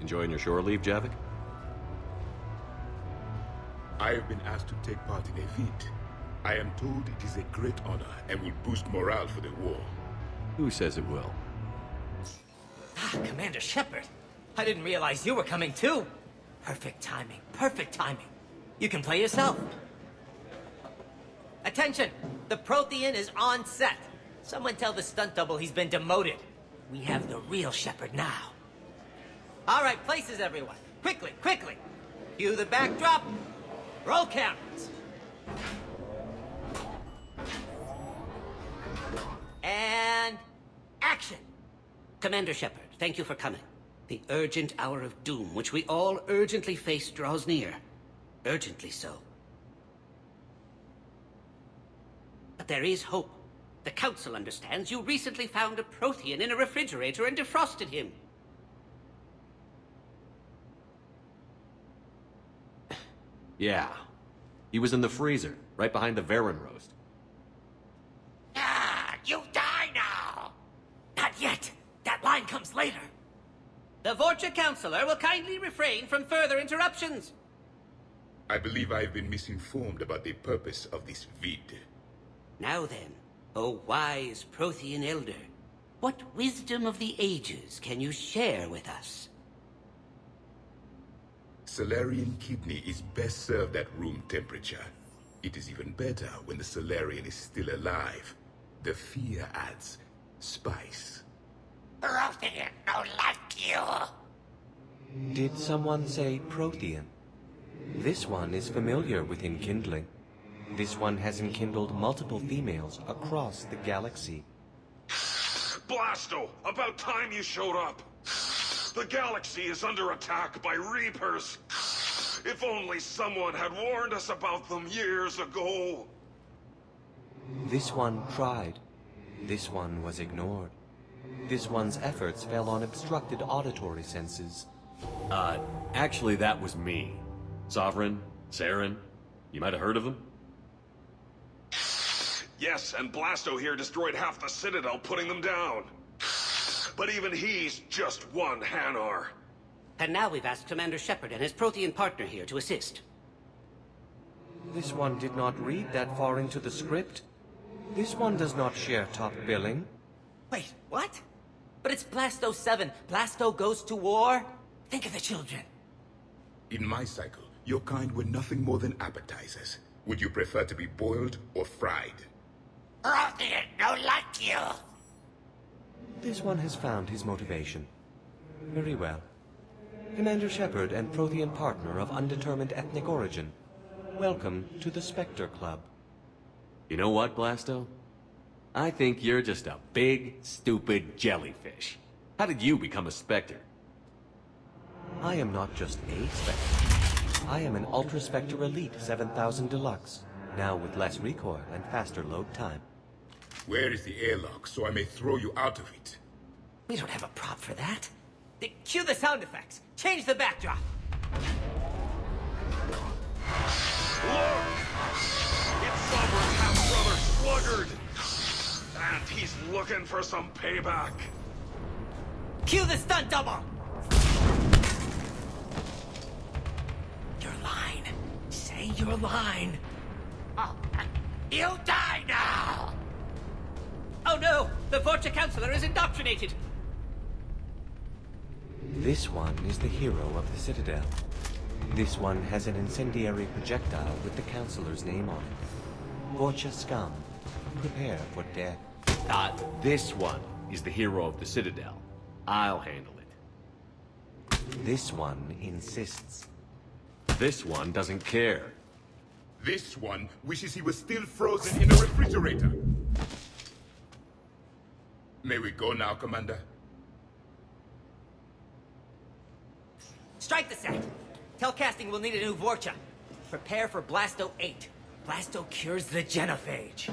Enjoying your shore leave, Javik? I have been asked to take part in a feat. I am told it is a great honor and will boost morale for the war. Who says it will? Ah, Commander Shepard. I didn't realize you were coming too. Perfect timing, perfect timing. You can play yourself. Attention! The Prothean is on set. Someone tell the stunt double he's been demoted. We have the real Shepard now. All right, places everyone. Quickly, quickly. Cue the backdrop. Roll cameras. And action. Commander Shepard, thank you for coming. The urgent hour of doom, which we all urgently face, draws near. Urgently so. But there is hope. The Council understands you recently found a Prothean in a refrigerator and defrosted him. Yeah. He was in the freezer, right behind the varren roast. Ah, you die now! Not yet. That line comes later. The Vorcha Counselor will kindly refrain from further interruptions. I believe I have been misinformed about the purpose of this vid. Now then, O wise Prothean Elder, what wisdom of the ages can you share with us? Salarian kidney is best served at room temperature. It is even better when the Salarian is still alive. The fear adds spice. Protean, no like you. Did someone say Protean? This one is familiar with enkindling. This one has enkindled multiple females across the galaxy. Blasto, about time you showed up. The galaxy is under attack by Reapers. If only someone had warned us about them years ago. This one tried. This one was ignored. This one's efforts fell on obstructed auditory senses. Uh, actually that was me. Sovereign, Saren, you might have heard of them? Yes, and Blasto here destroyed half the Citadel, putting them down. But even he's just one Hanar. And now we've asked Commander Shepard and his Prothean partner here to assist. This one did not read that far into the script. This one does not share top billing. Wait, what? But it's Blasto 7. Blasto goes to war? Think of the children. In my cycle, your kind were nothing more than appetizers. Would you prefer to be boiled or fried? Prothean no like you. This one has found his motivation. Very well. Commander Shepard and Prothean partner of undetermined ethnic origin. Welcome to the Spectre Club. You know what, Blasto? I think you're just a big, stupid jellyfish. How did you become a Spectre? I am not just a Spectre. I am an Ultra Spectre Elite 7000 Deluxe, now with less recoil and faster load time. Where is the airlock so I may throw you out of it? We don't have a prop for that. They cue the sound effects. Change the backdrop. Look! It's Sovereign half-brother Sluggard! And he's looking for some payback. Cue the stunt double. Your line. Say your line. Oh, you die now! No! The Vorcha Councilor is indoctrinated! This one is the hero of the Citadel. This one has an incendiary projectile with the Councilor's name on it. Vorcha scum. Prepare for death. Uh, this one is the hero of the Citadel. I'll handle it. This one insists. This one doesn't care. This one wishes he was still frozen in a refrigerator. May we go now, Commander? Strike the set. Telcasting will need a new Vorcha. Prepare for Blasto 8. Blasto cures the genophage.